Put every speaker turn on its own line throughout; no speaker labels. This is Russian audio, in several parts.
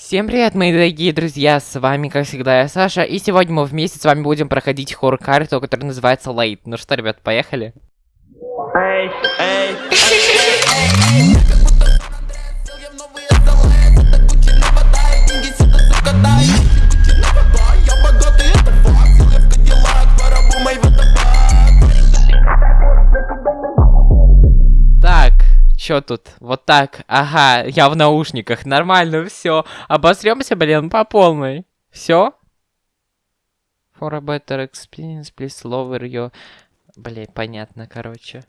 Всем привет, мои дорогие друзья, с вами, как всегда, я Саша, и сегодня мы вместе с вами будем проходить хоррор-карту, которая называется Late. Ну что, ребят, поехали?
Эй, эй,
Так, чё тут? Вот так, ага, я в наушниках, нормально, все. Обосремся, блин, по полной. Все? For a better experience, please lower your... Блин, понятно, короче.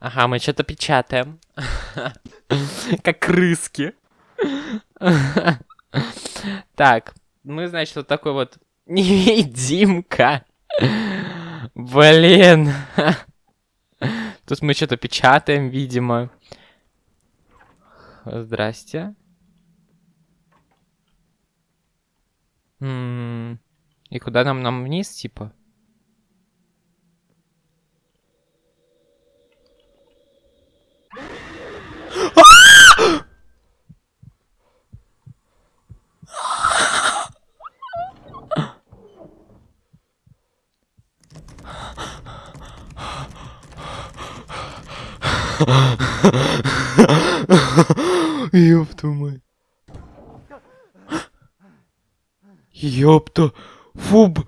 Ага, мы что-то печатаем. Как крыски. Так, мы, значит, вот такой вот невидимка. Блин. Тут мы что-то печатаем, видимо. Здрасте. М, И куда нам? Нам вниз, типа? Ёпта мать. Ёпта. Фу. б-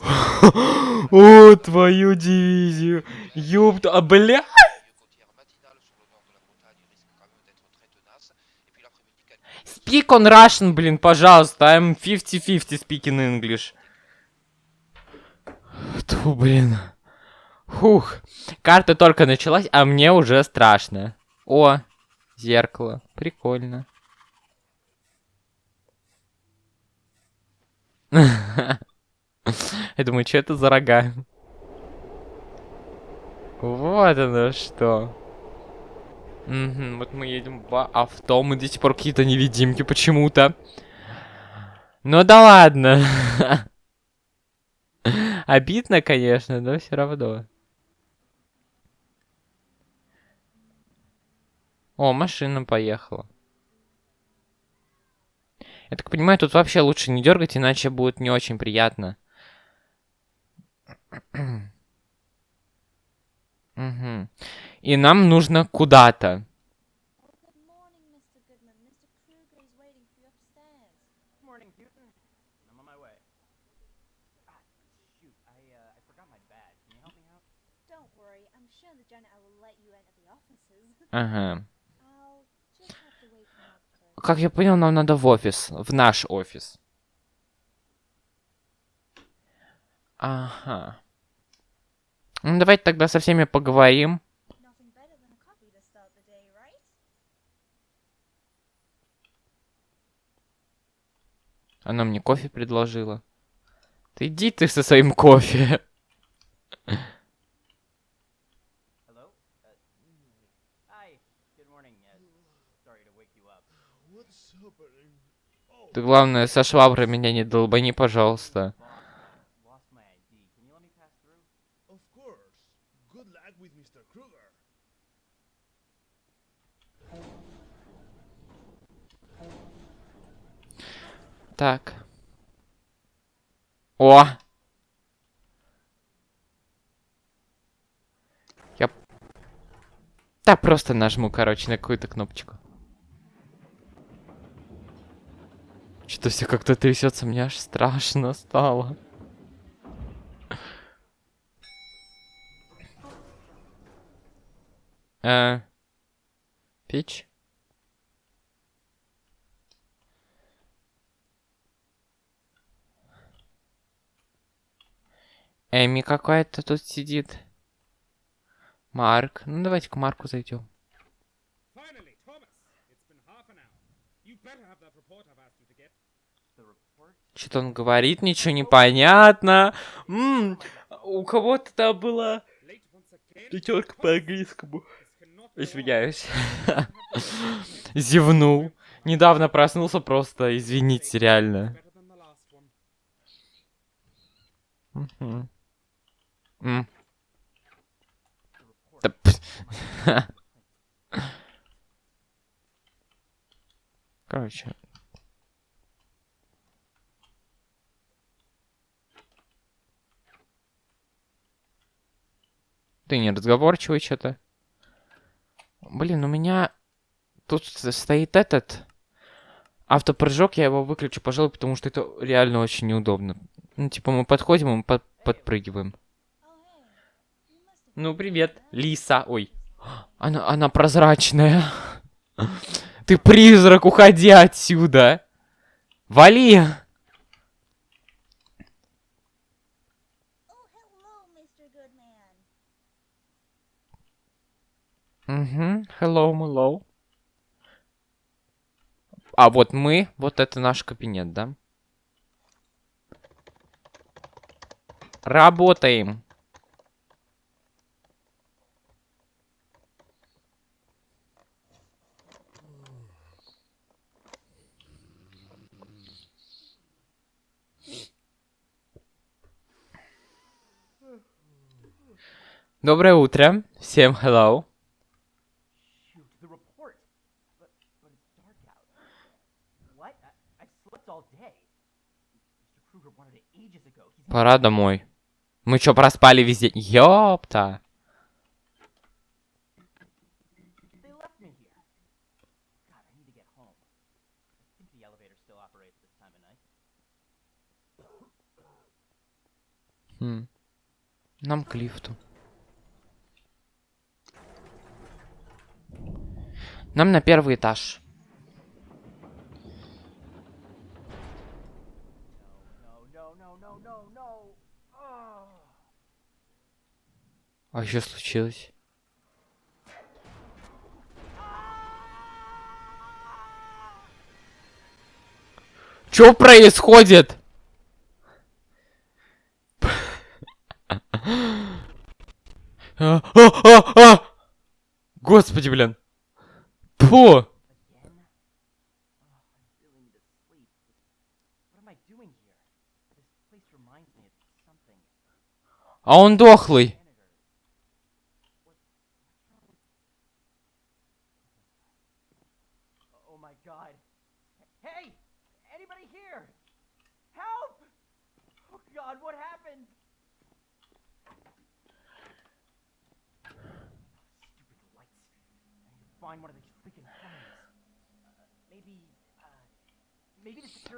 О, твою дивизию. Ёпта. А, бля. Speak on Russian, блин, пожалуйста. I'm 50-50 speaking English. Тьфу, блин. Фух. Карта только началась, а мне уже страшно. О, зеркало. Прикольно. Я думаю, что это за рога? Вот оно что. Мгм, вот мы едем в авто, мы до сих пор какие-то невидимки почему-то. Ну да ладно. Обидно, конечно, но все равно. О, машина поехала. Я так понимаю, тут вообще лучше не дергать, иначе будет не очень приятно. Мгм. И нам нужно куда-то.
First.
Как я понял, нам надо в офис. В наш офис. Ага. Ну, давайте тогда со всеми поговорим. Она мне кофе предложила. Ты иди ты со своим кофе. Ты, главное, со шваброй меня не долбани, пожалуйста. Так. О! Я... Да, просто нажму, короче, на какую-то кнопочку. Что-то все как-то трясется, мне аж страшно стало. Э, печь? Эми какая-то тут сидит. Марк. Ну давайте к Марку зайдем. Что-то он говорит, ничего не понятно. М -м, у кого-то там была пятерка по английскому. Извиняюсь. Зевнул. Недавно проснулся просто, извините, реально. Короче. Ты не разговорчивый что-то. Блин, у меня тут стоит этот автопрыжок, я его выключу, пожалуй, потому что это реально очень неудобно. Ну, типа, мы подходим, мы под- подпрыгиваем. Ну, привет, Лиса. Ой, она, она прозрачная. Ты призрак, уходи отсюда. Вали. Угу, hello, hello. А вот мы, вот это наш кабинет, да? Работаем. Доброе утро. Всем hello. Пора домой. Мы чё, проспали весь день? Ёпта. Хм. Нам к лифту. Нам на первый этаж. А что случилось? Что происходит? А, а, а, а! Господи, блин. Фу!
Again? Oh, I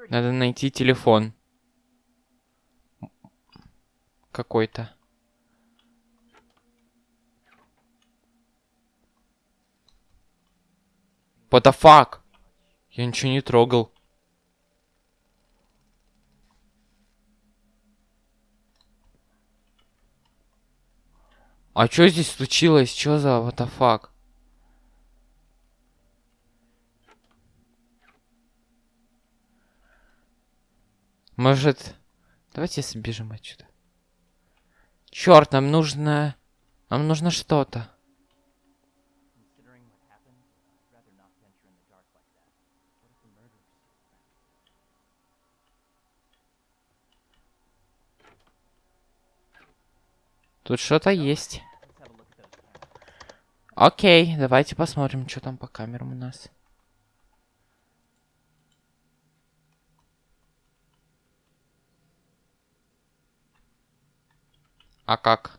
Надо найти телефон. Какой-то. What the fuck? Я ничего не трогал. А что здесь случилось? Что за what the fuck? Может... Давайте сбежим отсюда. Черт, нам нужно... Нам нужно что-то. Тут что-то есть. Окей, давайте посмотрим, что там по камерам у нас. А как?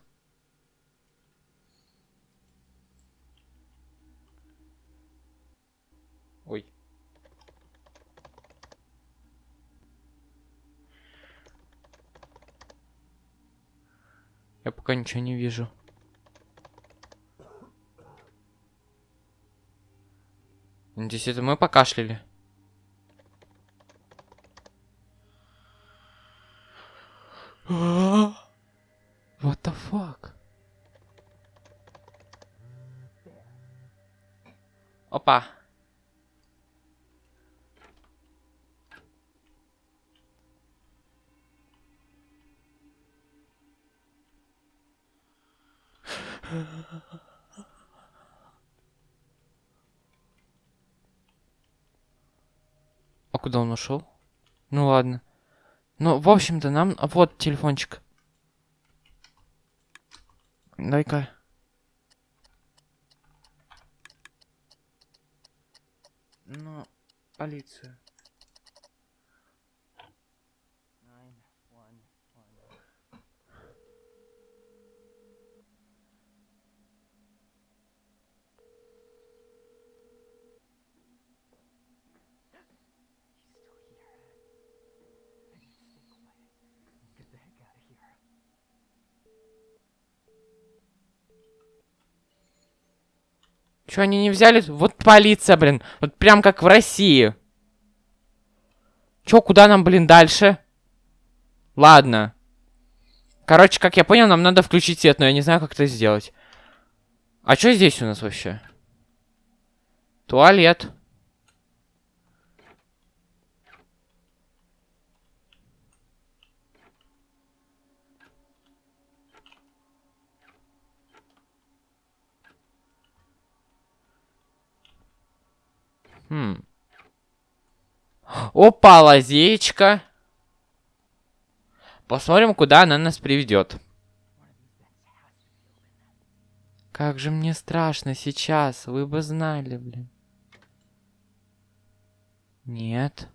Ой. Я пока ничего не вижу. Надеюсь, это мы покашляли. What the fuck? Опа. А куда он ушел? Ну ладно. Ну, в общем-то, нам... Вот телефончик. Дай-ка. Ну, полицию. Чё, они не взяли? Вот полиция, блин. Вот прям как в России. Чё, куда нам, блин, дальше? Ладно. Короче, как я понял, нам надо включить свет, но я не знаю, как это сделать. А что здесь у нас вообще? Туалет. Хм. Опа, лазеечка. Посмотрим, куда она нас приведет. Как же мне страшно сейчас, вы бы знали, блин. Нет.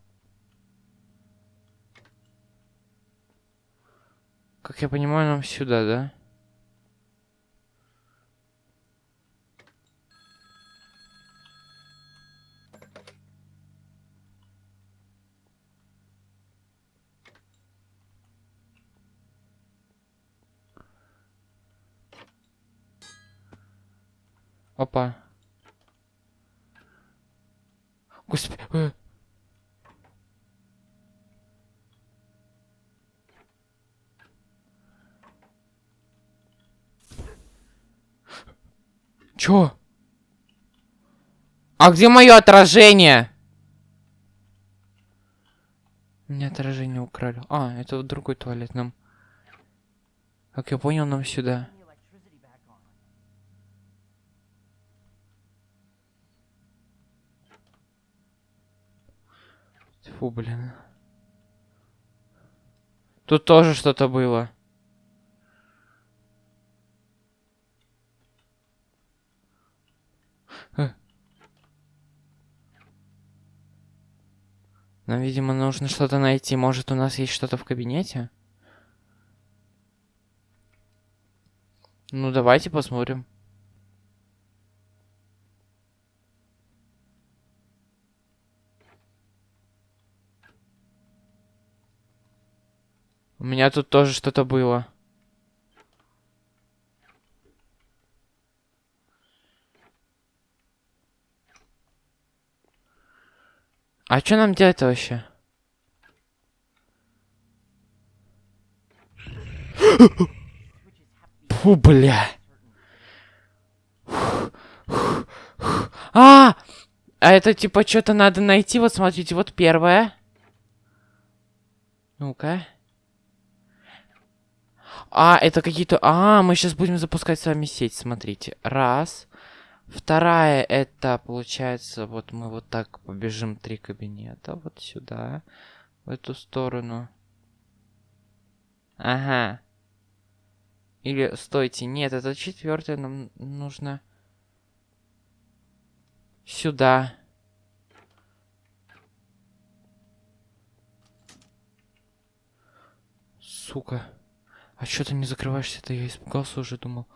Как я понимаю, нам сюда, да? Опа. Господи. э. Чё? А где мое отражение? Меня отражение украли. А, это вот другой туалет нам. Как я понял, нам сюда.
Turn the electricity back on.
Фу, блин. Тут тоже что-то было. Э. Нам, видимо, нужно что-то найти. Может, у нас есть что-то в кабинете? Ну, давайте посмотрим. У меня тут тоже что-то было. А что нам делать вообще? Фу, бля. А! А это типа что-то надо найти. Вот смотрите, вот первое. Ну-ка. А, это какие-то... А, мы сейчас будем запускать с вами сеть, смотрите. Раз. Вторая, это, получается, вот мы вот так побежим три кабинета. Вот сюда. В эту сторону. Ага. Или, стойте, нет, это четвертое, нам нужно... Сюда. Сука. А что ты не закрываешься-то? Я испугался уже, думал.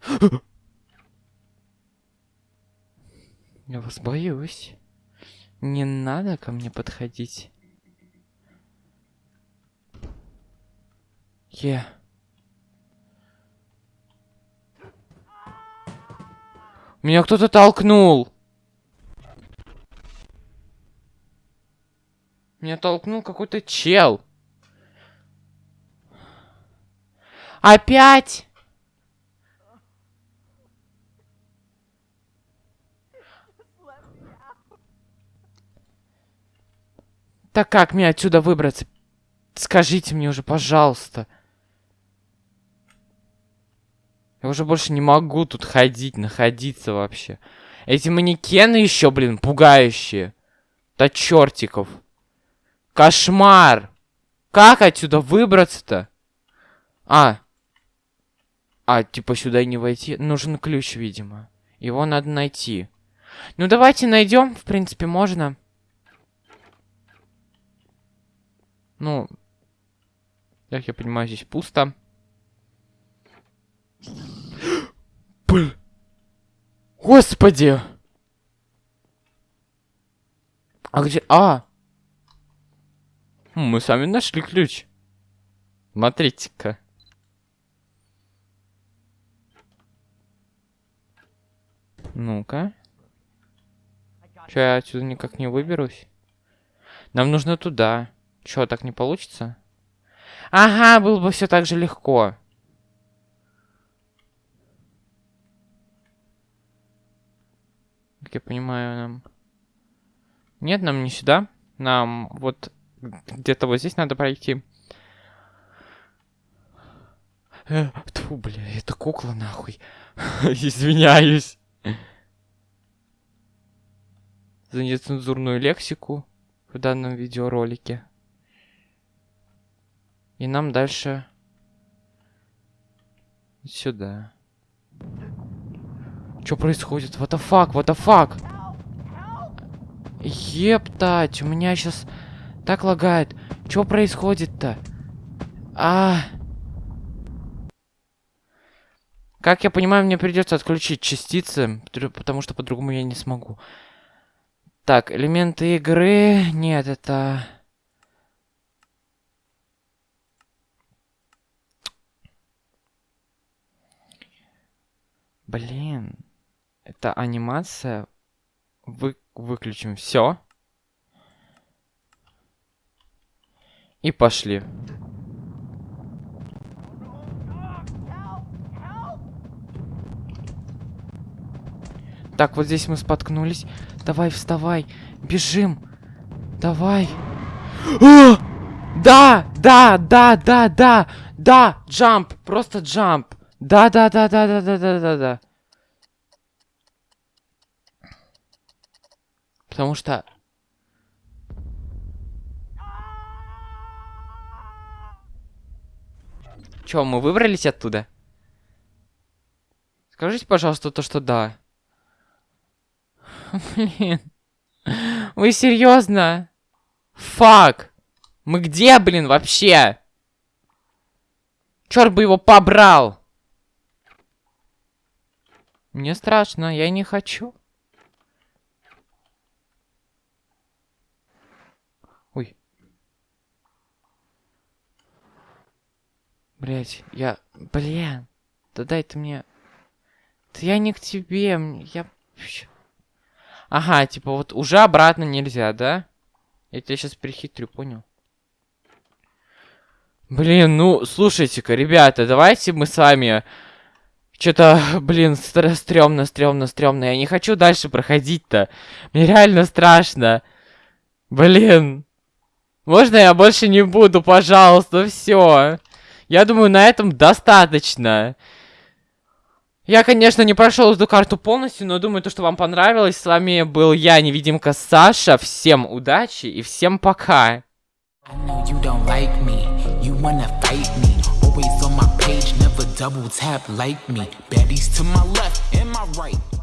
Я вас боюсь. Не надо ко мне подходить. Е. Меня кто-то толкнул. Меня толкнул какой-то чел. Опять? Так как мне отсюда выбраться? Скажите мне уже, пожалуйста. Я уже больше не могу тут ходить, находиться вообще. Эти манекены еще, блин, пугающие. Да чертиков. Кошмар. Как отсюда выбраться-то? А. А, типа сюда не войти. Нужен ключ, видимо. Его надо найти. Ну, давайте найдем. В принципе, можно. Ну, как я понимаю, здесь пусто. Блин. Господи! А где... А! М, Мы сами нашли ключ. Смотрите-ка. Ну-ка. Че, я отсюда никак не выберусь? Нам нужно туда. Че, так не получится? Ага, было бы все так же легко. Как я понимаю, нам... Нет, нам не сюда. Нам вот где-то вот здесь надо пройти. Э, тьфу, бля, это кукла нахуй. Извиняюсь. За нецензурную лексику в данном видеоролике. И нам дальше сюда. Что происходит? What the fuck? What the fuck? Ептать, у меня сейчас так лагает. Что происходит-то? А. Как я понимаю, мне придется отключить частицы, потому что по-другому я не смогу. Так, элементы игры. Нет, это... Блин. Это анимация. Вы... Выключим все. И пошли. Так, вот здесь мы споткнулись. Давай, вставай. Бежим. Давай. А! Да, да, да, да, да, да, джамп, просто джамп. Да, да, да, да, да, да, да, да, да. Потому что... Чё, мы выбрались оттуда? Скажите, пожалуйста, то, что да. Блин. Вы серьезно? Фак. Мы где, блин, вообще? Черт бы его побрал. Мне страшно, я не хочу. Ой. Блять, я... Блин. Да дай ты мне... Да я не к тебе, я... Ага, типа вот уже обратно нельзя, да? Я тебя сейчас перехитрю, понял? Блин, ну, слушайте-ка, ребята, давайте мы с вами... Что-то, блин, стр- стрёмно, стрёмно, стрёмно. Я не хочу дальше проходить-то. Мне реально страшно. Блин. Можно я больше не буду, пожалуйста, все. Я думаю, на этом достаточно. Я, конечно, не прошел эту карту полностью, но думаю, то, что вам понравилось. С вами был я, невидимка Саша. Всем удачи и всем пока.
Double tap like me. Baddies to my left and my right.